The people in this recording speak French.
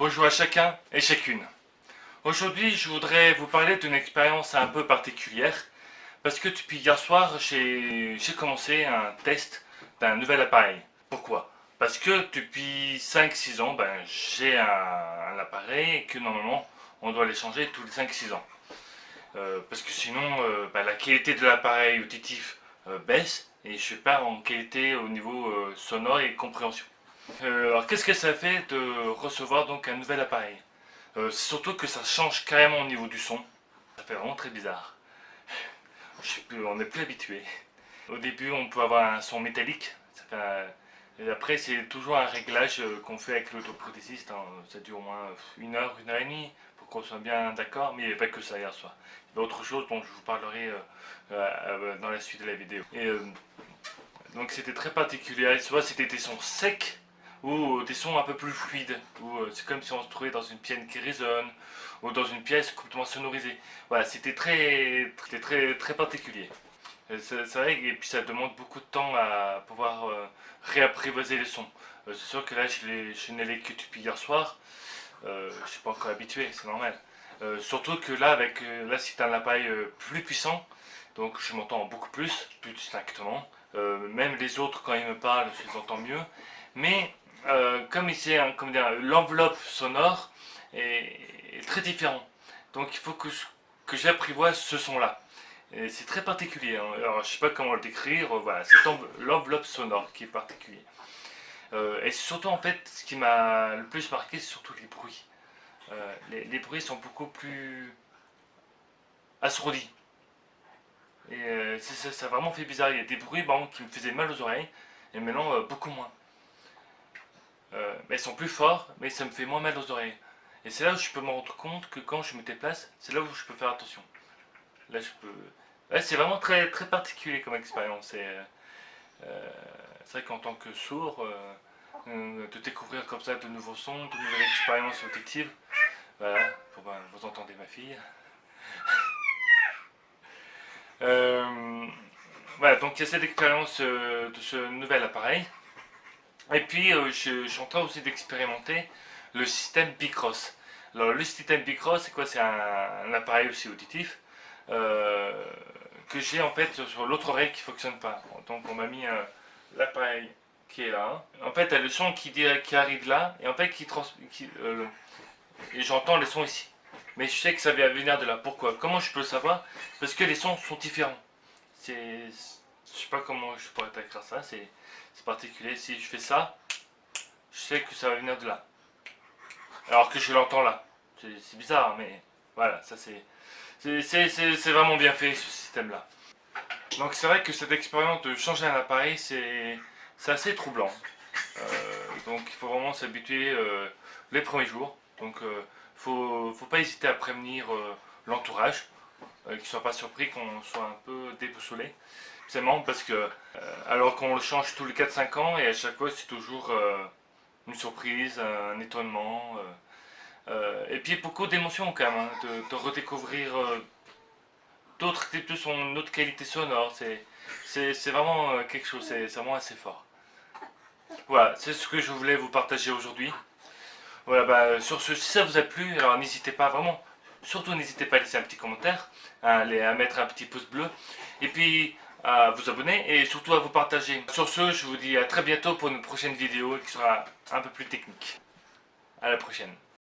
Bonjour à chacun et chacune. Aujourd'hui, je voudrais vous parler d'une expérience un peu particulière parce que depuis hier soir, j'ai commencé un test d'un nouvel appareil. Pourquoi? Parce que depuis 5-6 ans, ben, j'ai un, appareil que normalement, on doit les changer tous les 5-6 ans. Euh, parce que sinon, euh, ben, la qualité de l'appareil auditif euh, baisse et je perds en qualité au niveau sonore et compréhension. Euh, alors qu'est-ce que ça fait de recevoir donc un nouvel appareil euh, surtout que ça change carrément au niveau du son. Ça fait vraiment très bizarre. on n'est plus habitué. Au début on peut avoir un son métallique. Et après c'est toujours un réglage euh, qu'on fait avec l'autoprothésiste. Hein. Ça dure au moins une heure, une heure et demie pour qu'on soit bien d'accord. Mais il n'y avait pas que ça hier soir. Il y avait autre chose dont je vous parlerai dans la suite de la vidéo. Donc c'était très particulier. Soit c'était des sons secs ou des sons un peu plus fluides, ou euh, c'est comme si on se trouvait dans une pièce qui résonne, ou dans une pièce complètement sonorisée. Voilà, c'était très, très, très, très particulier. Euh, c'est vrai, et puis ça demande beaucoup de temps à pouvoir euh, réapprivoiser les sons. c'est sûr que là, je n'ai les que depuis hier soir, je ne suis pas encore habitué, c'est normal. surtout que là, avec là c'est un appareil plus puissant, donc je m'entends beaucoup plus, plus distinctement. même les autres, quand ils me parlent, je les entends mieux. Mais euh, comme ici, hein, l'enveloppe sonore est, très différent. Donc il faut que, j'apprivoise ce son-là. C'est très particulier. Hein. Alors je sais pas comment le décrire. Voilà, c'est l'enveloppe sonore qui est particulier. Euh, et surtout en fait, ce qui m'a le plus marqué, c'est surtout les bruits. Euh, les, bruits sont beaucoup plus assourdis. Et ça, a vraiment fait bizarre. Il y a des bruits qui me faisaient mal aux oreilles, et maintenant beaucoup moins. Euh, mais elles sont plus forts, mais ça me fait moins mal aux oreilles. Et c'est là où je peux me rendre compte que quand je me déplace, c'est là où je peux faire attention. Là, je peux... c'est vraiment très, très particulier comme expérience. Euh, euh, c'est vrai qu'en tant que sourd, de découvrir comme ça de nouveaux sons, de nouvelles expériences auditives, voilà, ben, vous entendez ma fille. voilà, donc il y a cette expérience de ce nouvel appareil. Et puis, euh, je, suis en train aussi d'expérimenter le système Bicross. Alors, le système Bicross, c'est quoi? C'est un, appareil aussi auditif euh, que j'ai en fait sur l'autre oreille qui ne fonctionne pas. Donc, on m'a mis euh, l'appareil qui est là. En fait, il y a le son qui, arrive là, et en fait, qui, qui et j'entends le son ici. Mais je sais que ça vient venir de là. Pourquoi? Comment je peux le savoir? Parce que les sons sont différents. Je sais pas comment je pourrais t'écrire ça, c'est particulier. Si je fais ça, je sais que ça va venir de là. Alors que je l'entends là. C'est bizarre, mais voilà, ça c'est... C'est vraiment bien fait ce système-là. Donc c'est vrai que cette expérience de changer un appareil, c'est assez troublant. Euh, donc il faut vraiment s'habituer euh, les premiers jours. Donc il euh, faut, faut pas hésiter à prévenir l'entourage, qu'ils ne soient pas surpris qu'on soit un peu déboussolé. C'est parce que, euh, alors qu'on le change tous les 4-5 ans, et à chaque fois c'est toujours euh, une surprise, un étonnement. Euh, et puis beaucoup d'émotions quand même, hein, de, redécouvrir d'autres types de son, une autre qualité sonore. C'est vraiment quelque chose, c'est vraiment assez fort. Voilà, c'est ce que je voulais vous partager aujourd'hui. Voilà, bah, sur ce, si ça vous a plu, alors n'hésitez pas vraiment, surtout n'hésitez pas à laisser un petit commentaire, à mettre un petit pouce bleu. Et puis, à vous abonner et surtout à vous partager. Sur ce, je vous dis à très bientôt pour une prochaine vidéo qui sera un peu plus technique. À la prochaine.